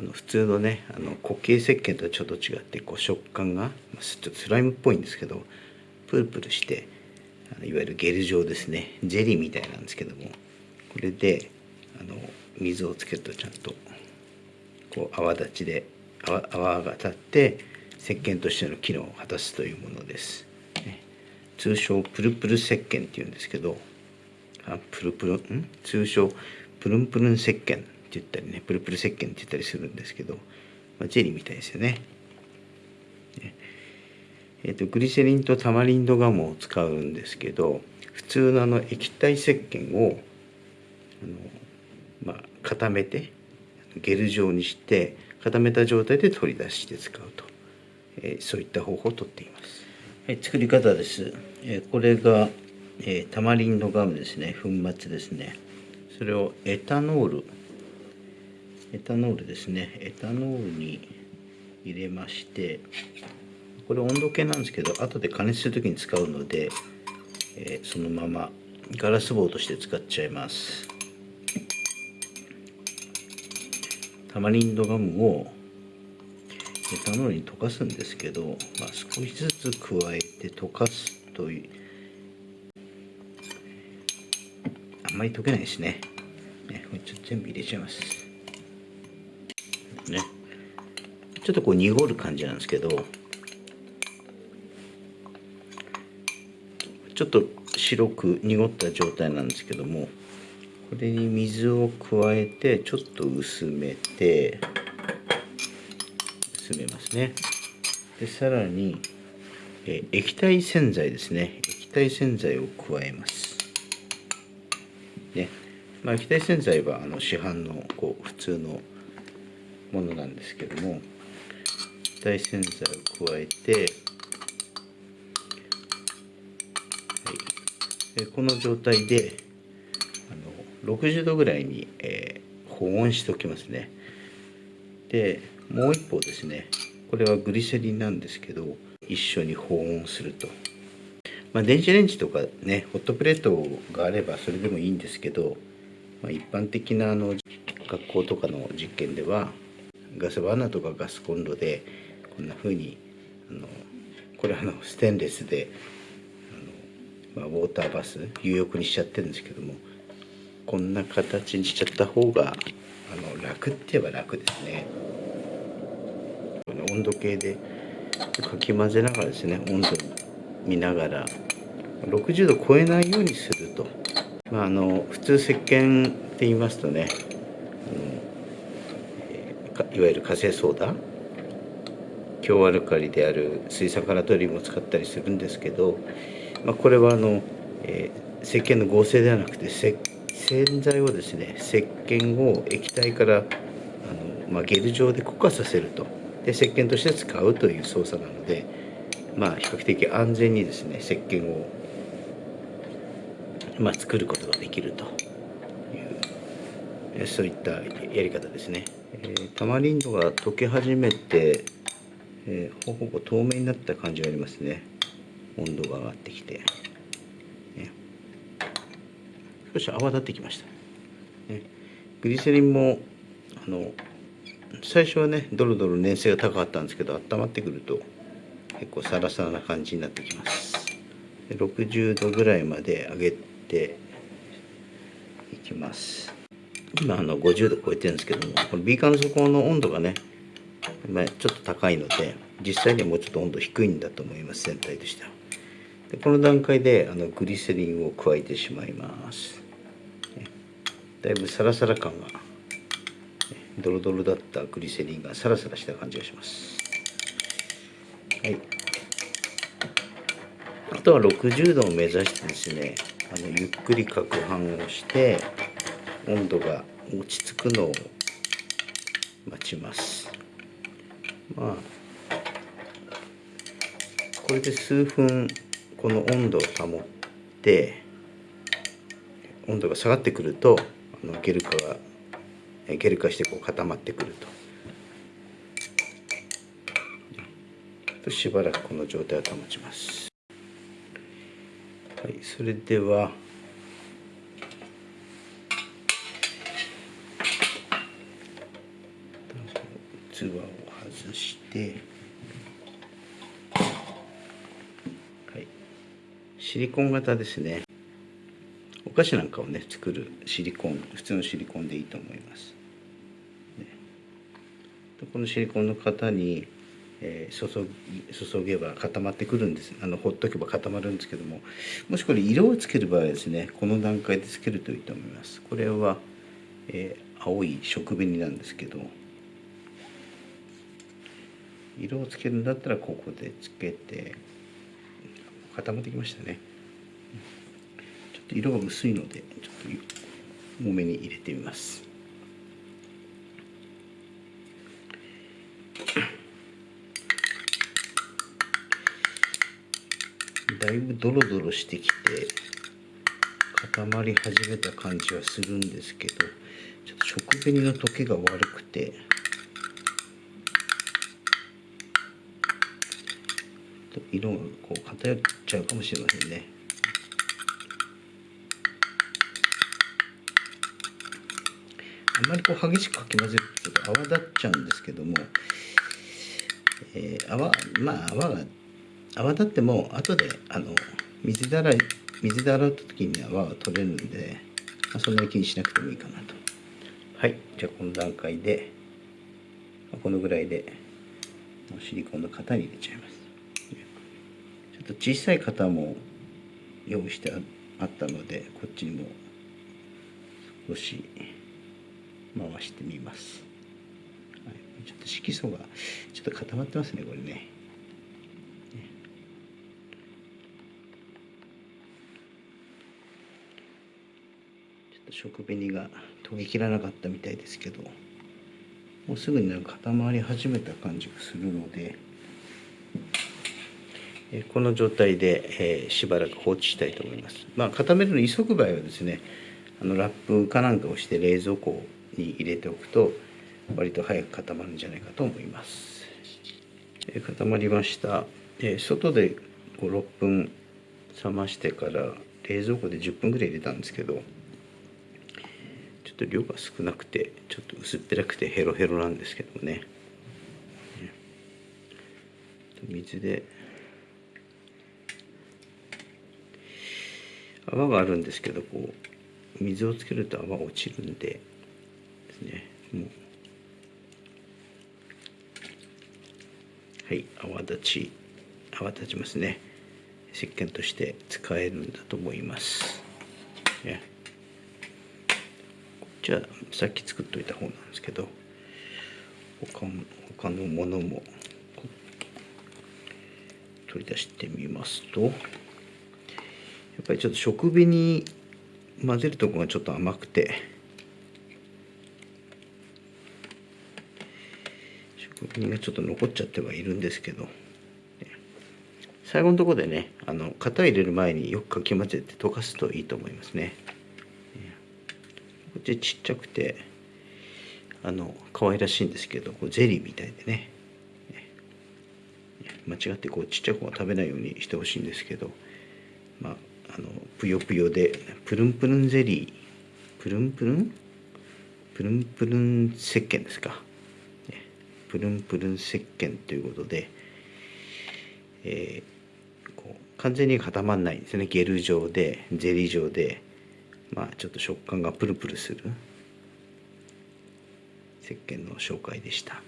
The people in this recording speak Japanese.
あの普通のねあの固形石鹸とはちょっと違ってこう食感がちょっとスライムっぽいんですけどプルプルしてあのいわゆるゲル状ですね。ジェリーみたいなんですけどもこれであの水をつけるとちゃんとこう泡立ちで泡泡が立って石鹸としての機能を果たすというものです。ね。通称プルプル石鹸っていうんですけどあプルプルん？通称プルンプルン石鹸。言ったりねプルプル石鹸って言ったりするんですけど、まあ、ジェリーみたいですよね。えーと、グリセリンとタマリンドガムを使うんですけど普通のあの液体石鹸をあの、まあ、固めてゲル状にして固めた状態で取り出して使うと、えー、そういった方法をとっています。はい、作り方です。えー、これが、えー、タマリンドガムですね粉末ですねそれをエタノールエタノールですね。エタノールに入れましてこれ温度計なんですけど後で加熱する時に使うので、えー、そのままガラス棒として使っちゃいます。タマリンドガムをエタノールに溶かすんですけど、まあ、少しずつ加えて溶かすというあんまり溶けないですね。ねこれちょっと全部入れちゃいます。ね。ちょっとこう濁る感じなんですけどちょっと白く濁った状態なんですけどもこれに水を加えてちょっと薄めて薄めますね。でさらにえ液体洗剤ですね。液体洗剤を加えます。ね。まあ、液体洗剤はあの市販のこう普通のものなんですけども液体洗剤を加えて、はい、この状態であの60度ぐらいに、えー、保温しておきますね。でもう一方ですねこれはグリセリンなんですけど一緒に保温すると。まあ、電子レンジとかねホットプレートがあればそれでもいいんですけど、まあ、一般的なあの学校とかの実験ではガスバーナーとかガスコンロでこんな風にあのこれあのステンレスであの、まあ、ウォーターバス有浴にしちゃってるんですけどもこんな形にしちゃった方があの楽って言えば楽ですね。温度計でかき混ぜながらですね温度見ながら60度超えないようにすると、まあ、あの普通石鹸って言いますとねいわゆる火星ソーダ強アルカリである水酸化ナトリウムを使ったりするんですけど、まあ、これはあの、えー、石鹸の合成ではなくて洗剤をですね石鹸を液体からあの、まあ、ゲル状で固化させるとで石鹸として使うという操作なので。まあ、比較的安全にですね石鹸を、まあ、作ることができるというそういったやり方ですね。えー、タマリンドが溶け始めて、えー、ほぼ透明になった感じがありますね。温度が上がってきて、ね、少し泡立ってきました、ね、グリセリンもあの最初はねドロドロ粘性が高かったんですけど温まってくると結構サラサラな感じになってきます。60度ぐらいまで上げていきます。今あの50度超えてるんですけどもこのビーカーの底の温度がねちょっと高いので実際にはもうちょっと温度低いんだと思います全体としては。でこの段階であのグリセリンを加えてしまいます。だいぶサラサラ感がドロドロだったグリセリンがサラサラした感じがします。はい。あとは60度を目指してですねあのゆっくり攪拌をして温度が落ち着くのを待ちます。まあこれで数分この温度を保って温度が下がってくるとあのゲル化がゲル化してこう固まってくるとしばらくこの状態を保ちます。はいそれでは器を外してはい。シリコン型ですね。お菓子なんかをね作るシリコン普通のシリコンでいいと思います、ね、このシリコンの型にえー、注注げば固まってくるんです。あのほっとけば固まるんですけども。もしこれ色をつける場合はですねこの段階でつけるといいと思います。これは、えー、青い食紅なんですけど色をつけるんだったらここでつけて固まってきましたね。ちょっと色が薄いのでちょっと多めに入れてみます。だいぶドロドロしてきて固まり始めた感じはするんですけどちょっと食紅の溶けが悪くて色がこう偏っちゃうかもしれませんね。あんまりこう激しくかき混ぜるとと泡立っちゃうんですけども、えー、泡まあ泡が泡立っても後であの水で洗い水で洗った時に泡は取れるんで、まあ、そんなに気にしなくてもいいかなとはいじゃあこの段階でこのぐらいでシリコンの型に入れちゃいますと小さい型も用意してあったのでこっちにも少し回してみます、はい、ちょっと色素がちょっと固まってますねこれね。食紅が研ぎ切らなかったみたいですけどもうすぐになんか固まり始めた感じがするので、この状態で、え、しばらく放置したいと思います。まあ、固めるの急ぐ場合はですねあのラップかなんかをして冷蔵庫に入れておくと割と早く固まるんじゃないかと思います。え、固まりました。え、外で56分冷ましてから冷蔵庫で10分ぐらい入れたんですけどちょっと量が少なくてちょっと薄っぺらくてヘロヘロなんですけどもね水で泡があるんですけどこう水をつけると泡落ちるんでですね。もう。はい泡立ち泡立ちますね。石鹸として使えるんだと思います、ね。じゃあさっき作っといた方なんですけど他の他のものも取り出してみますと。ぱりちょっと食紅混ぜるとこがちょっと甘くて。食紅がちょっと残っちゃってはいるんですけど。最後のところでねあの型入れる前によくかき混ぜて溶かすといいと思いますね。こっちちっちゃくてあの可愛らしいんですけどこうゼリーみたいでね。間違ってこうちっちゃい子が食べないようにしてほしいんですけど。まああのぷよぷよでプルンプルンゼリー。プルンプルン？プルンプルン石鹸ですか。プルンプルン石鹸ということで、えー、こう完全に固まらないんですね。ゲル状でゼリー状で。まあちょっと食感がプルプルする石鹸の紹介でした。